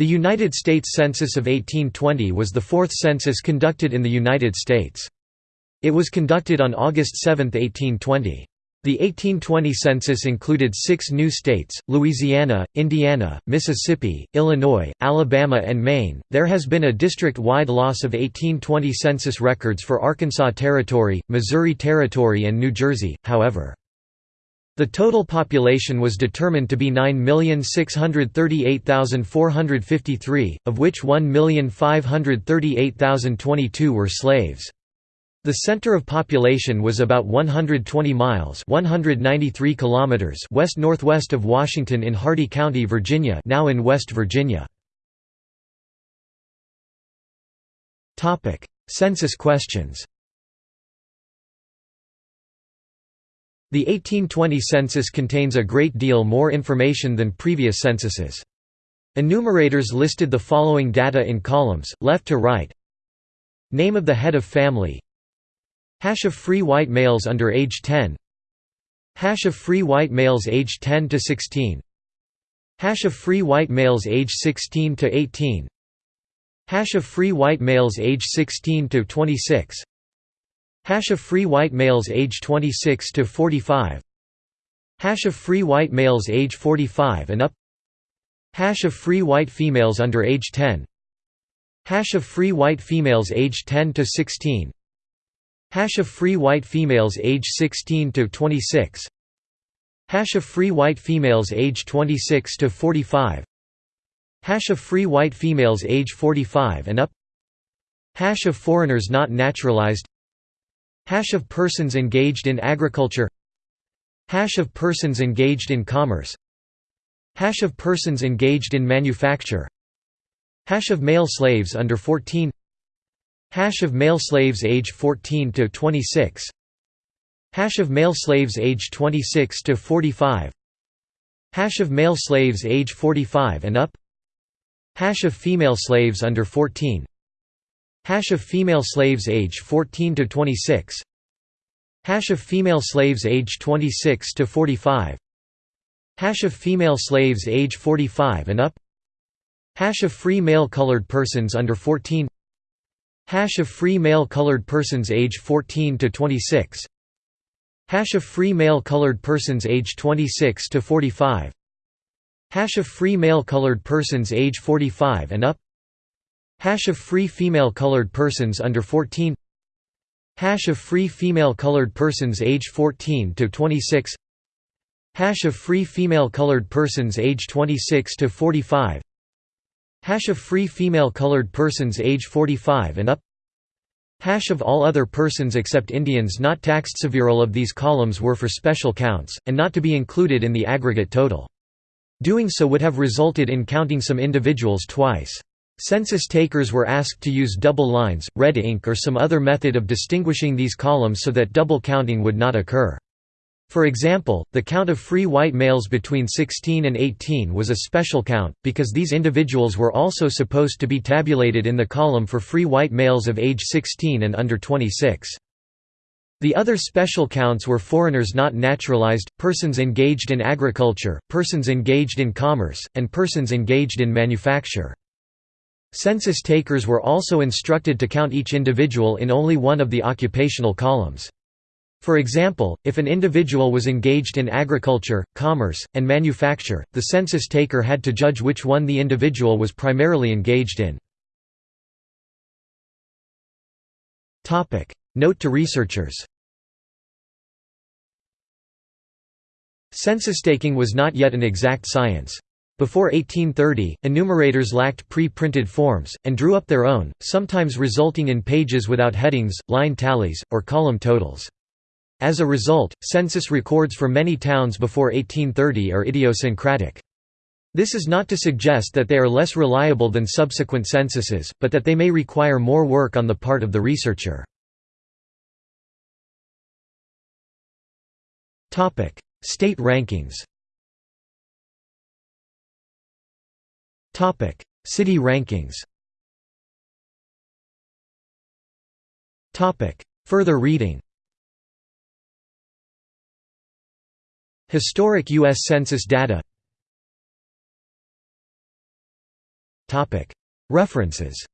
The United States Census of 1820 was the fourth census conducted in the United States. It was conducted on August 7, 1820. The 1820 census included six new states Louisiana, Indiana, Mississippi, Illinois, Alabama, and Maine. There has been a district wide loss of 1820 census records for Arkansas Territory, Missouri Territory, and New Jersey, however. The total population was determined to be 9,638,453, of which 1,538,022 were slaves. The center of population was about 120 miles 193 kilometers west-northwest of Washington in Hardy County, Virginia now in West Virginia. Census questions The 1820 census contains a great deal more information than previous censuses. Enumerators listed the following data in columns, left to right. Name of the head of family. Hash of free white males under age 10 Hash of free white males age 10 to 16 Hash of free white males age 16 to 18 Hash of free white males age 16 to 26 Hash of free white males age 26 to 45 Hash of free white males age 45 and up. Hash of free white females under age 10 Hash of free white females age 10 to 16 Hash of free white females age 16 to 26 Hash of free white females age 26 to 45 Hash of free white females age 45 and up. Hash of foreigners not naturalized Hash of persons engaged in agriculture. Hash of persons engaged in commerce. Hash of persons engaged in manufacture. Hash of male slaves under 14 Hash of male slaves age 14 to 26 Hash of male slaves age 26 to 45 Hash of male slaves age 45 and up. Hash of female slaves under 14 Hash of female slaves age 14 to 26 Hash of female slaves age 26 to 45 Hash of female slaves age 45 and up. Hash of free male colored persons under 14 Hash of free male colored persons age 14 to 26 Hash of free male colored persons age 26 to 45 Hash of free male colored persons age 45 and up. Hash of free female colored persons under 14 Hash of free female colored persons age 14 to 26 Hash of free female colored persons age 26 to 45 Hash of free female colored persons age 45 and up Hash of all other persons except Indians not taxed Several of these columns were for special counts, and not to be included in the aggregate total. Doing so would have resulted in counting some individuals twice. Census takers were asked to use double lines, red ink or some other method of distinguishing these columns so that double counting would not occur. For example, the count of free white males between 16 and 18 was a special count, because these individuals were also supposed to be tabulated in the column for free white males of age 16 and under 26. The other special counts were foreigners not naturalized, persons engaged in agriculture, persons engaged in commerce, and persons engaged in manufacture. Census takers were also instructed to count each individual in only one of the occupational columns. For example, if an individual was engaged in agriculture, commerce, and manufacture, the census taker had to judge which one the individual was primarily engaged in. Note to researchers Census taking was not yet an exact science. Before 1830, enumerators lacked pre-printed forms, and drew up their own, sometimes resulting in pages without headings, line tallies, or column totals. As a result, census records for many towns before 1830 are idiosyncratic. This is not to suggest that they are less reliable than subsequent censuses, but that they may require more work on the part of the researcher. State rankings City rankings. Topic: Further reading. Historic U.S. Census data. Topic: References